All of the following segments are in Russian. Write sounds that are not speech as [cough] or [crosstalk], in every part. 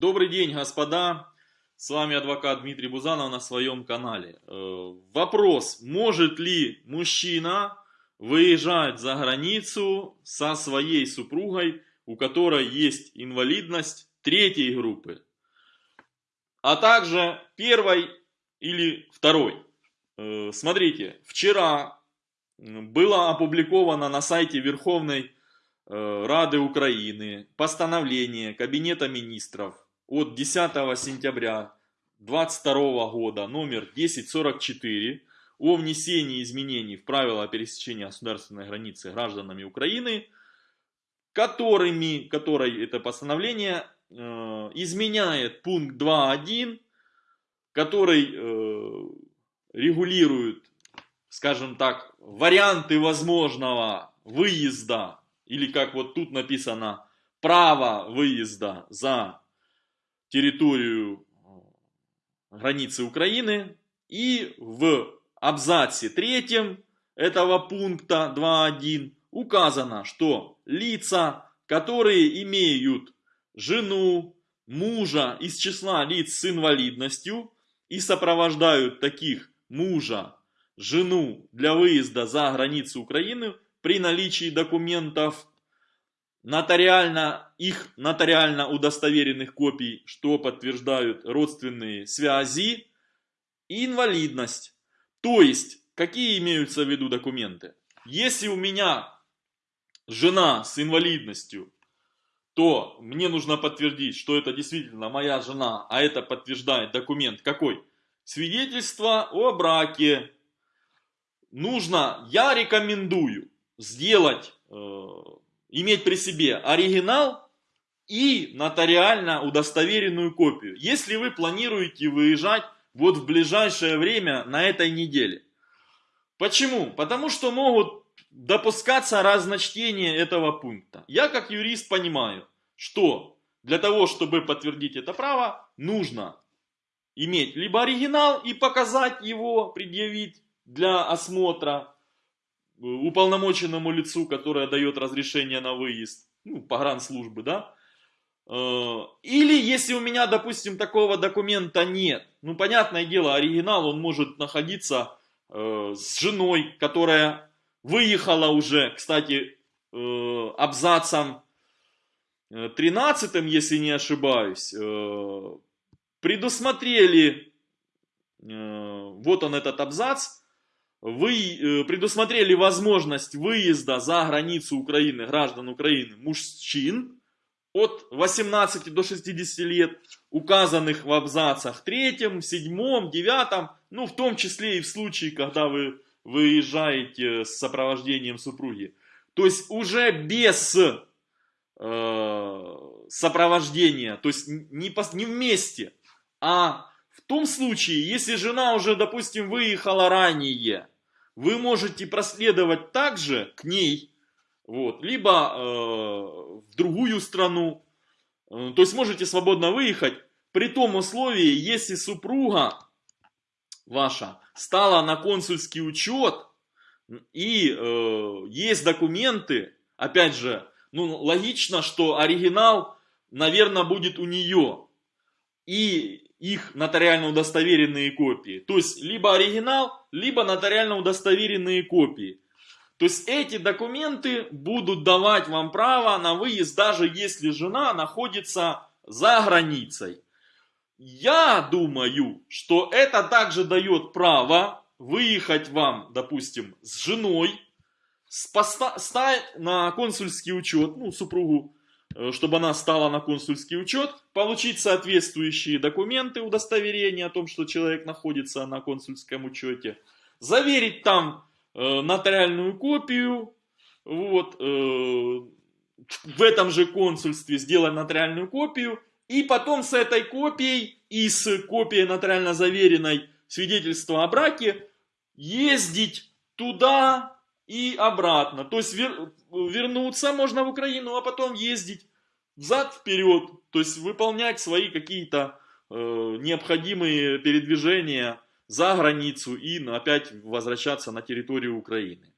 Добрый день, господа! С вами адвокат Дмитрий Бузанов на своем канале. Э, вопрос, может ли мужчина выезжать за границу со своей супругой, у которой есть инвалидность третьей группы, а также первой или второй. Э, смотрите, вчера было опубликовано на сайте Верховной э, Рады Украины постановление Кабинета Министров от 10 сентября 2022 года номер 1044 о внесении изменений в правила пересечения государственной границы гражданами Украины, которыми, которой это постановление э, изменяет пункт 2.1, который э, регулирует, скажем так, варианты возможного выезда, или как вот тут написано, право выезда за территорию границы Украины. И в абзаце третьем этого пункта 2.1 указано, что лица, которые имеют жену, мужа из числа лиц с инвалидностью и сопровождают таких мужа, жену для выезда за границу Украины при наличии документов нотариально, их нотариально удостоверенных копий, что подтверждают родственные связи, и инвалидность. То есть, какие имеются в виду документы? Если у меня жена с инвалидностью, то мне нужно подтвердить, что это действительно моя жена, а это подтверждает документ какой? Свидетельство о браке. Нужно, я рекомендую сделать э, иметь при себе оригинал и нотариально удостоверенную копию, если вы планируете выезжать вот в ближайшее время на этой неделе. Почему? Потому что могут допускаться разночтения этого пункта. Я как юрист понимаю, что для того, чтобы подтвердить это право, нужно иметь либо оригинал и показать его, предъявить для осмотра, уполномоченному лицу, которое дает разрешение на выезд, ну, погранслужбы, да, э, или если у меня, допустим, такого документа нет, ну, понятное дело, оригинал, он может находиться э, с женой, которая выехала уже, кстати, э, абзацем 13, если не ошибаюсь, предусмотрели, вот он этот абзац, вы э, предусмотрели возможность выезда за границу Украины, граждан Украины, мужчин от 18 до 60 лет, указанных в абзацах 3, 7, 9, ну в том числе и в случае, когда вы выезжаете с сопровождением супруги. То есть уже без э, сопровождения, то есть не, не вместе, а том случае, если жена уже, допустим, выехала ранее, вы можете проследовать также к ней, вот, либо э, в другую страну, э, то есть можете свободно выехать, при том условии, если супруга ваша стала на консульский учет, и э, есть документы, опять же, ну, логично, что оригинал, наверное, будет у нее. И их нотариально удостоверенные копии. То есть, либо оригинал, либо нотариально удостоверенные копии. То есть, эти документы будут давать вам право на выезд, даже если жена находится за границей. Я думаю, что это также дает право выехать вам, допустим, с женой, стать на консульский учет, ну, супругу чтобы она стала на консульский учет, получить соответствующие документы, удостоверения о том, что человек находится на консульском учете, заверить там э, нотариальную копию, вот, э, в этом же консульстве сделать нотариальную копию, и потом с этой копией и с копией нотариально заверенной свидетельства о браке ездить туда, и обратно. То есть вер, вернуться можно в Украину, а потом ездить взад-вперед. То есть выполнять свои какие-то э, необходимые передвижения за границу и опять возвращаться на территорию Украины.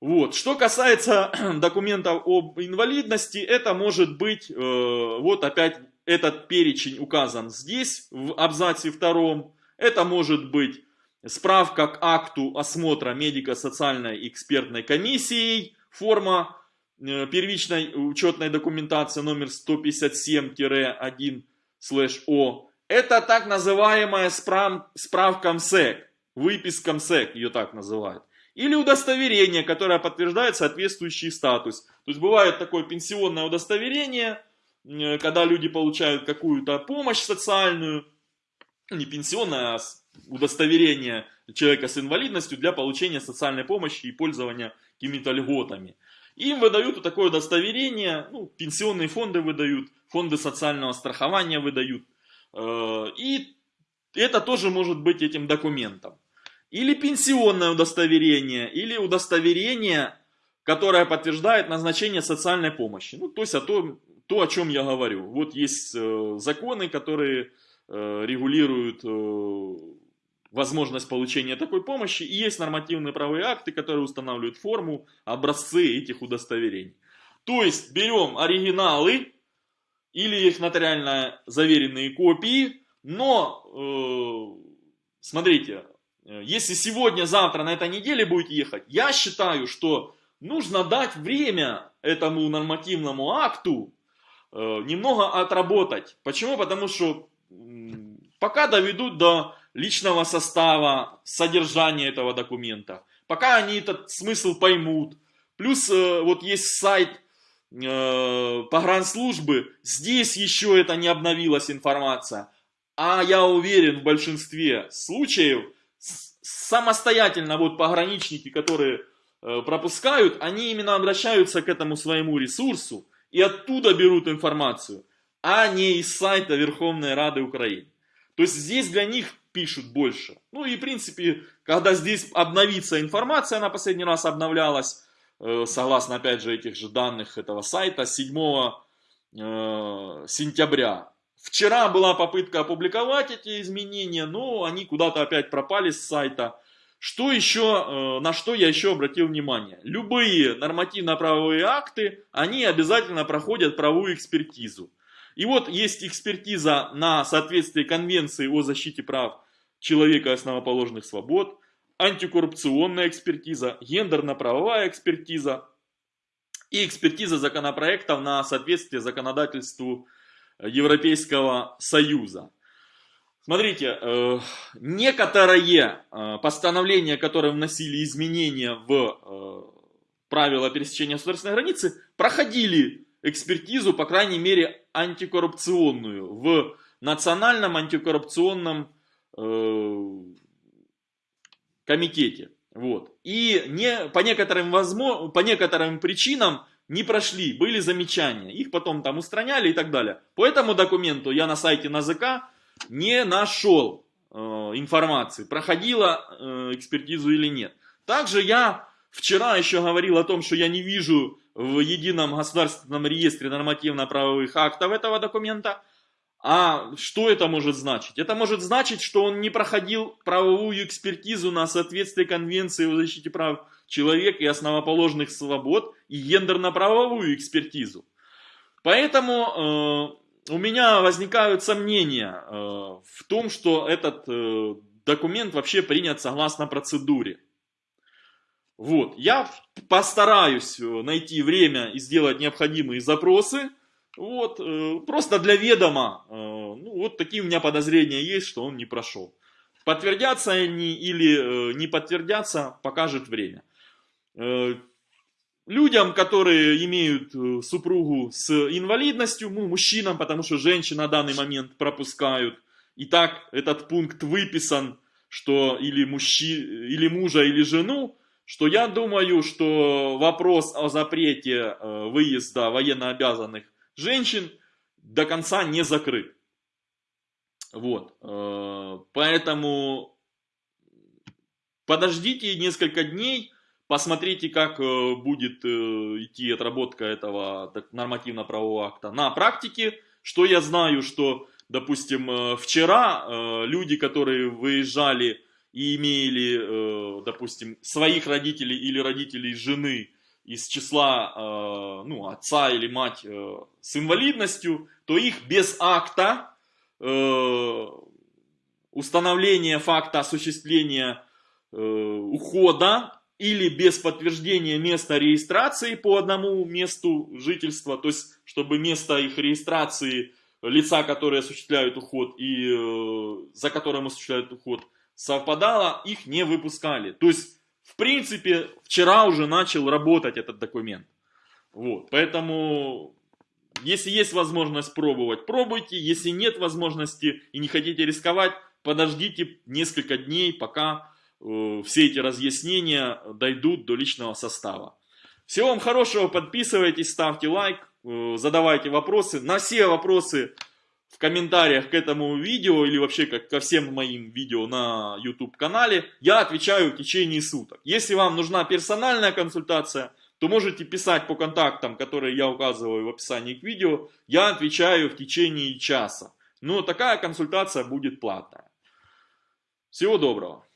Вот. Что касается [clears throat] документов об инвалидности, это может быть, э, вот опять этот перечень указан здесь, в абзаце втором. Это может быть справка к акту осмотра медико-социальной экспертной комиссией, форма первичной учетной документации номер 157-1/О. Это так называемая справ, справка МСЭК, выписка МСЭК, ее так называют. Или удостоверение, которое подтверждает соответствующий статус. То есть бывает такое пенсионное удостоверение, э, когда люди получают какую-то помощь социальную, не пенсионное, а удостоверение человека с инвалидностью для получения социальной помощи и пользования какими-то льготами. Им выдают такое удостоверение, ну, пенсионные фонды выдают, фонды социального страхования выдают. Э, и это тоже может быть этим документом. Или пенсионное удостоверение, или удостоверение, которое подтверждает назначение социальной помощи. Ну, то есть о том, то, о чем я говорю. Вот есть э, законы, которые э, регулируют возможность получения такой помощи, и есть нормативные правовые акты, которые устанавливают форму, образцы этих удостоверений. То есть берем оригиналы или их нотариально заверенные копии, но э, смотрите, если сегодня, завтра, на этой неделе будет ехать, я считаю, что нужно дать время этому нормативному акту э, немного отработать. Почему? Потому что пока доведут до личного состава, содержания этого документа. Пока они этот смысл поймут. Плюс э, вот есть сайт э, погранслужбы, здесь еще это не обновилась информация. А я уверен, в большинстве случаев самостоятельно вот пограничники, которые э, пропускают, они именно обращаются к этому своему ресурсу и оттуда берут информацию, а не из сайта Верховной Рады Украины. То есть здесь для них пишут больше. Ну и в принципе, когда здесь обновится информация, она последний раз обновлялась, э, согласно опять же этих же данных этого сайта, 7 э, сентября. Вчера была попытка опубликовать эти изменения, но они куда-то опять пропали с сайта. Что еще, э, на что я еще обратил внимание? Любые нормативно-правовые акты, они обязательно проходят правовую экспертизу. И вот есть экспертиза на соответствие Конвенции о защите прав человека и основоположных свобод, антикоррупционная экспертиза, гендерно-правовая экспертиза и экспертиза законопроектов на соответствие законодательству Европейского Союза. Смотрите, э, некоторые э, постановления, которые вносили изменения в э, правила пересечения государственной границы, проходили экспертизу, по крайней мере, антикоррупционную в Национальном антикоррупционном э, комитете. Вот. И не, по, некоторым возможно, по некоторым причинам не прошли, были замечания. Их потом там устраняли и так далее. По этому документу я на сайте НАЗК не нашел э, информации, проходила э, экспертизу или нет. Также я вчера еще говорил о том, что я не вижу в едином государственном реестре нормативно-правовых актов этого документа. А что это может значить? Это может значить, что он не проходил правовую экспертизу на соответствие Конвенции о защите прав человека и основоположных свобод и гендерно-правовую экспертизу. Поэтому э, у меня возникают сомнения э, в том, что этот э, документ вообще принят согласно процедуре. Вот, я постараюсь э, найти время и сделать необходимые запросы. Вот, э, просто для ведома, э, ну, вот такие у меня подозрения есть, что он не прошел. Подтвердятся они или не подтвердятся, покажет время. Людям, которые имеют супругу с инвалидностью, ну, мужчинам, потому что женщины на данный момент пропускают. И так этот пункт выписан, что или, мужчи, или мужа, или жену что я думаю, что вопрос о запрете э, выезда военнообязанных женщин до конца не закрыт. Вот. Э, поэтому подождите несколько дней, посмотрите, как э, будет идти отработка этого нормативно-правового акта на практике. Что я знаю, что, допустим, вчера люди, которые выезжали и имели, э, допустим, своих родителей или родителей жены из числа э, ну, отца или мать э, с инвалидностью, то их без акта установления факта осуществления ухода или без подтверждения места регистрации по одному месту жительства, то есть чтобы место их регистрации лица, которые осуществляют уход и э, за которым осуществляют уход, совпадало, их не выпускали. То есть, в принципе, вчера уже начал работать этот документ. Вот, поэтому, если есть возможность пробовать, пробуйте. Если нет возможности и не хотите рисковать, подождите несколько дней, пока Э, все эти разъяснения дойдут до личного состава. Всего вам хорошего, подписывайтесь, ставьте лайк, э, задавайте вопросы. На все вопросы в комментариях к этому видео или вообще как ко всем моим видео на YouTube канале я отвечаю в течение суток. Если вам нужна персональная консультация, то можете писать по контактам, которые я указываю в описании к видео. Я отвечаю в течение часа. Но такая консультация будет платная. Всего доброго.